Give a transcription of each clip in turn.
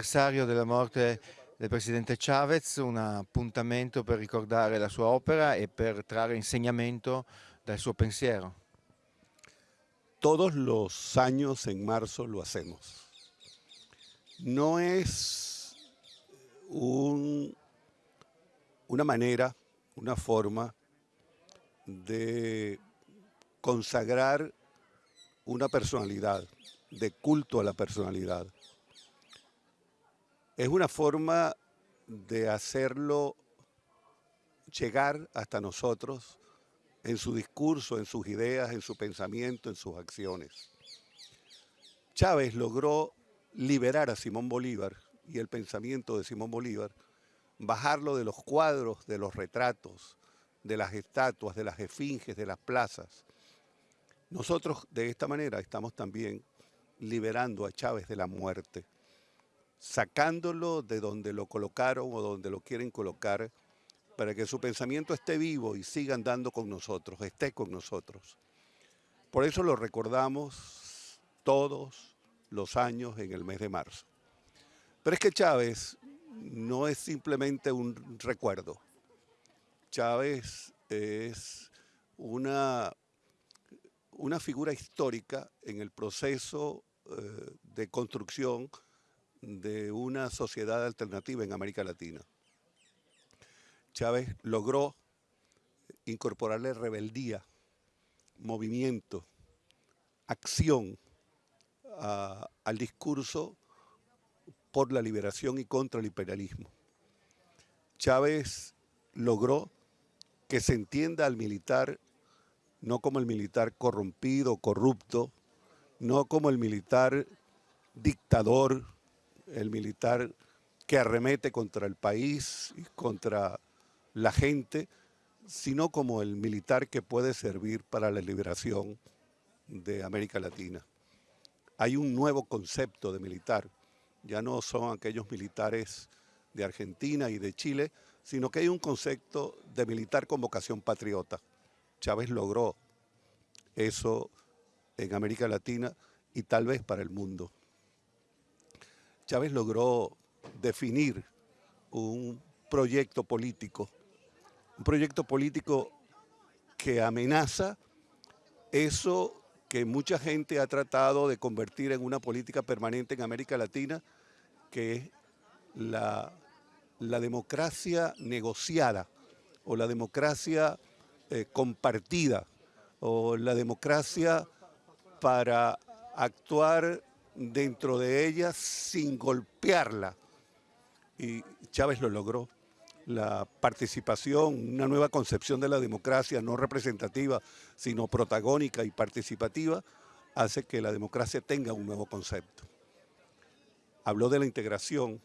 l'anniversario della morte del presidente Chavez, un appuntamento per ricordare la sua opera e per trarre insegnamento dal suo pensiero. Todos los años en marzo lo hacemos. No es un, una manera, una forma de consagrar una personalidad, de culto a la personalidad. Es una forma de hacerlo llegar hasta nosotros en su discurso, en sus ideas, en su pensamiento, en sus acciones. Chávez logró liberar a Simón Bolívar y el pensamiento de Simón Bolívar, bajarlo de los cuadros, de los retratos, de las estatuas, de las esfinges, de las plazas. Nosotros de esta manera estamos también liberando a Chávez de la muerte, sacándolo de donde lo colocaron o donde lo quieren colocar para que su pensamiento esté vivo y siga andando con nosotros, esté con nosotros. Por eso lo recordamos todos los años en el mes de marzo. Pero es que Chávez no es simplemente un recuerdo. Chávez es una, una figura histórica en el proceso eh, de construcción de una sociedad alternativa en América Latina. Chávez logró incorporarle rebeldía, movimiento, acción al discurso por la liberación y contra el imperialismo. Chávez logró que se entienda al militar no como el militar corrompido, corrupto, no como el militar dictador, el militar que arremete contra el país y contra la gente, sino como el militar que puede servir para la liberación de América Latina. Hay un nuevo concepto de militar, ya no son aquellos militares de Argentina y de Chile, sino que hay un concepto de militar con vocación patriota. Chávez logró eso en América Latina y tal vez para el mundo. Chávez logró definir un proyecto político, un proyecto político que amenaza eso que mucha gente ha tratado de convertir en una política permanente en América Latina, que es la, democracia negociada o la democracia eh, compartida o la democracia para actuar dentro de ella sin golpearla. Y Chávez lo logró. La participación, una nueva concepción de la democracia no representativa, sino protagónica y participativa, hace que la democracia tenga un nuevo concepto. Habló de la integración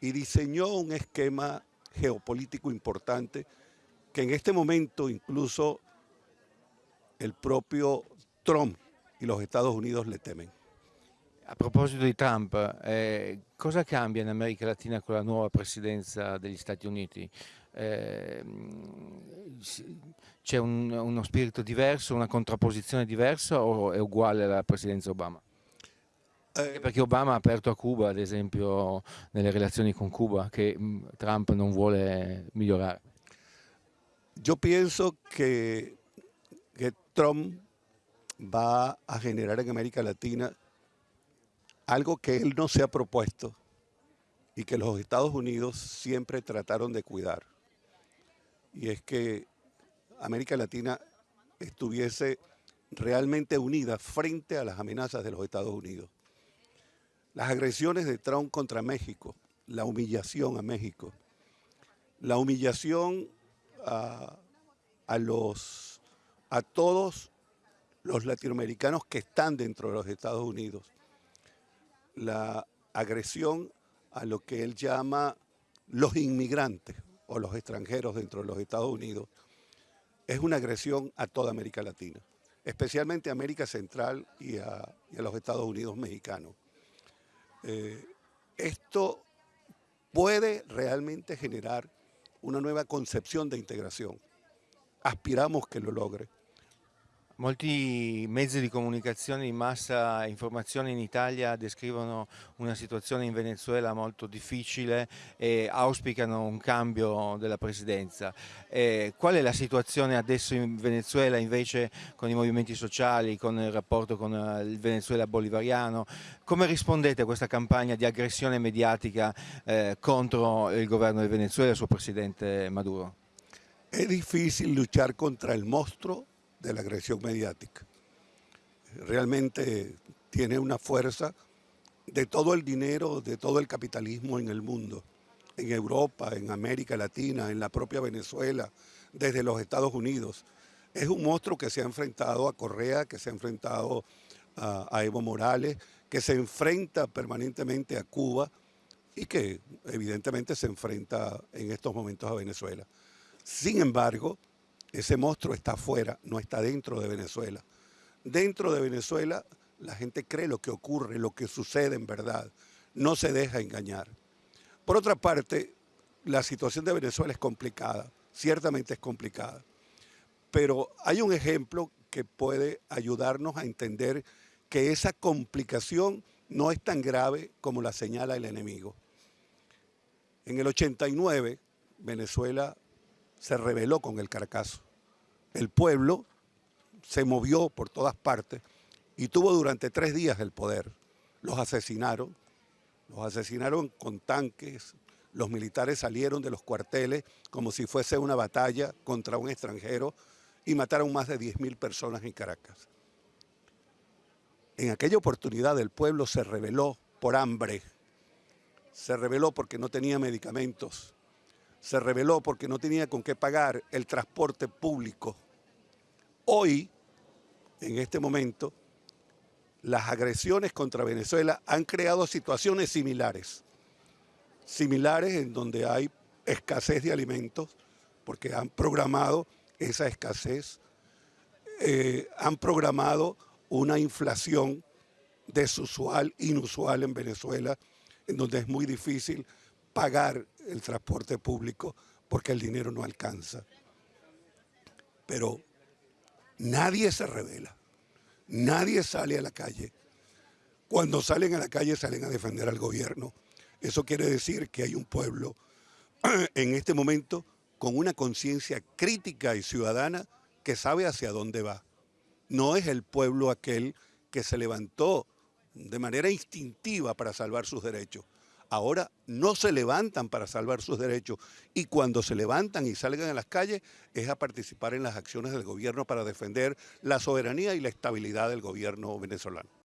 y diseñó un esquema geopolítico importante que en este momento incluso el propio Trump y los Estados Unidos le temen. A proposito di Trump, eh, cosa cambia in America Latina con la nuova presidenza degli Stati Uniti? Eh, c'è un, uno spirito diverso, una contrapposizione diversa o è uguale alla presidenza Obama? Eh, perché Obama ha aperto a Cuba, ad esempio, nelle relazioni con Cuba, che mm, Trump non vuole migliorare. Io penso che que Trump va a generar en América Latina algo que él no se ha propuesto y que los Estados Unidos siempre trataron de cuidar. Y es que América Latina estuviese realmente unida frente a las amenazas de los Estados Unidos. Las agresiones de Trump contra México, la humillación a México, la humillación a, a todos los latinoamericanos que están dentro de los Estados Unidos. La agresión a lo que él llama los inmigrantes o los extranjeros dentro de los Estados Unidos es una agresión a toda América Latina, especialmente a América Central y a, los Estados Unidos mexicanos. Eh, esto puede realmente generar una nueva concepción de integración. Aspiramos que lo logre Molti mezzi di comunicazione di massa e informazione in Italia descrivono una situazione in Venezuela molto difficile e auspicano un cambio della presidenza. Eh, qual è la situazione adesso in Venezuela invece con i movimenti sociali, con il rapporto con eh, il Venezuela bolivariano? Come rispondete a questa campagna di aggressione mediatica eh, contro il governo del Venezuela e il suo presidente Maduro? È difficile luchar contra il mostro de la agresión mediática. Realmente tiene una fuerza de todo el dinero, de todo el capitalismo en el mundo, en Europa, en América Latina, en la propia Venezuela, desde los Estados Unidos. Es un monstruo que se ha enfrentado a Correa, que se ha enfrentado a, Evo Morales, que se enfrenta permanentemente a Cuba y que evidentemente se enfrenta en estos momentos a Venezuela. Sin embargo, ese monstruo está afuera, no está dentro de Venezuela. Dentro de Venezuela la gente cree lo que ocurre, lo que sucede en verdad. No se deja engañar. Por otra parte, la situación de Venezuela es complicada, ciertamente es complicada. Pero hay un ejemplo que puede ayudarnos a entender que esa complicación no es tan grave como la señala el enemigo. En el 89, Venezuela se rebeló con el Caracazo. El pueblo se movió por todas partes y tuvo durante tres días el poder. Los asesinaron, los asesinaron con tanques, los militares salieron de los cuarteles como si fuese una batalla contra un extranjero y mataron más de 10.000 personas en Caracas. En aquella oportunidad el pueblo se rebeló por hambre, se rebeló porque no tenía medicamentos, se reveló porque no tenía con qué pagar el transporte público. Hoy, en este momento, las agresiones contra Venezuela han creado situaciones similares, similares en donde hay escasez de alimentos, porque han programado esa escasez, eh, han programado una inflación desusual, inusual en Venezuela, en donde es muy difícil pagar el transporte público porque el dinero no alcanza. Pero nadie se revela, nadie sale a la calle. Cuando salen a la calle salen a defender al gobierno. Eso quiere decir que hay un pueblo en este momento con una conciencia crítica y ciudadana que sabe hacia dónde va. No es el pueblo aquel que se levantó de manera instintiva para salvar sus derechos ahora no se levantan para salvar sus derechos y cuando se levantan y salgan a las calles es a participar en las acciones del gobierno para defender la soberanía y la estabilidad del gobierno venezolano.